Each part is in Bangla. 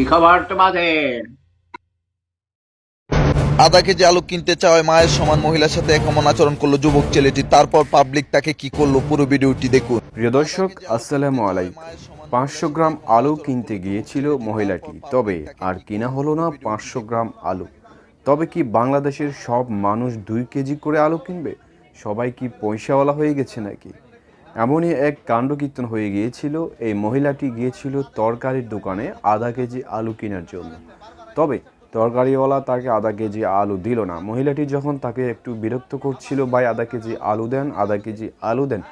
কি খবর তোমাদের? আধা কেজি আলু কিনতে চাওয়ায় মায়ের সমান মহিলার সাথে কেমন আচরণ করল যুবক ছেলেটি তারপর পাবলিক তাকে কি করল পুরো ভিডিওটি দেখুন। প্রিয় দর্শক আসসালামু আলাইকুম। পাঁচশো গ্রাম আলু কিনতে গিয়েছিল মহিলাটি তবে আর কিনা হলো না পাঁচশো গ্রাম আলু। তবে কি বাংলাদেশের সব মানুষ দুই কেজি করে আলু কিনবে? সবাই কি পয়সাওয়ালা হয়ে গেছে নাকি? এমনই এক কাণ্ডকীর্তন হয়ে গিয়েছিল। এই মহিলাটি গিয়েছিল তরকারির দোকানে আধা কেজি আলু কেনার জন্য। তবে তরকারিওয়ালা তাকে আধা কেজি আলু দিল না। মহিলাটি যখন তাকে একটু বিরক্ত করছিল, ভাই, আধা কেজি আলু দেন, আধা কেজি আলু দেন।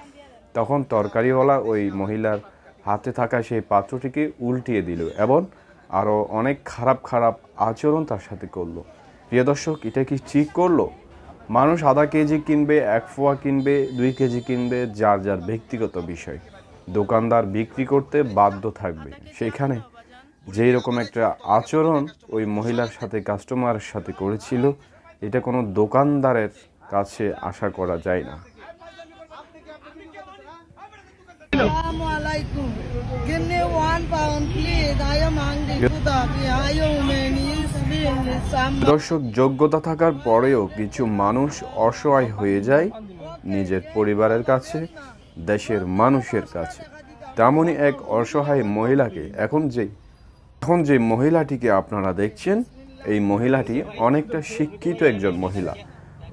তখন তরকারিওয়ালা ওই মহিলার হাতে থাকা সেই পাত্রটিকে উল্টিয়ে দিল এবং আরও অনেক খারাপ খারাপ আচরণ তার সাথে করল। প্রিয় দর্শক, এটা কি ঠিক করল? মানুষ আধা কেজি কিনবে, এক ফোয়া কিনবে, দুই কেজি কিনবে, যার যার ব্যক্তিগত বিষয়। দোকানদার বিক্রি করতে বাধ্য থাকবে। সেখানে যেই রকম একটা আচরণ ওই মহিলার সাথে কাস্টমারের সাথে করেছিল, এটা কোনো দোকানদারের কাছে আশা করা যায় না. দর্শক, যোগ্যতা থাকার পরেও কিছু মানুষ অসহায় হয়ে যায় নিজের পরিবারের কাছে, দেশের মানুষের কাছে। তেমনই এক অসহায় মহিলাকে এখন যে এখন যে মহিলাটিকে আপনারা দেখছেন, এই মহিলাটি অনেকটা শিক্ষিত একজন মহিলা।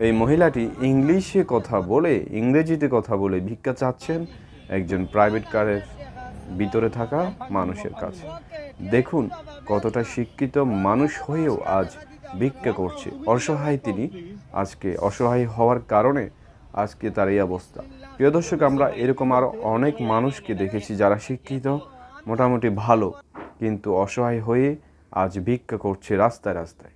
এই মহিলাটি ইংলিশে কথা বলে, ইংরেজিতে কথা বলে ভিক্ষা চাচ্ছেন একজন প্রাইভেট কারের ভিতরে থাকা মানুষের কাছে। দেখুন কতটা শিক্ষিত মানুষ হয়েও আজ ভিক্ষা করছে। অসহায় তিনি আজকে অসহায় হওয়ার কারণে আজকে তার এই অবস্থা। প্রিয় দর্শক, আমরা এরকম আরও অনেক মানুষকে দেখেছি যারা শিক্ষিত, মোটামুটি ভালো, কিন্তু অসহায় হয়ে আজ ভিক্ষা করছে রাস্তায় রাস্তায়।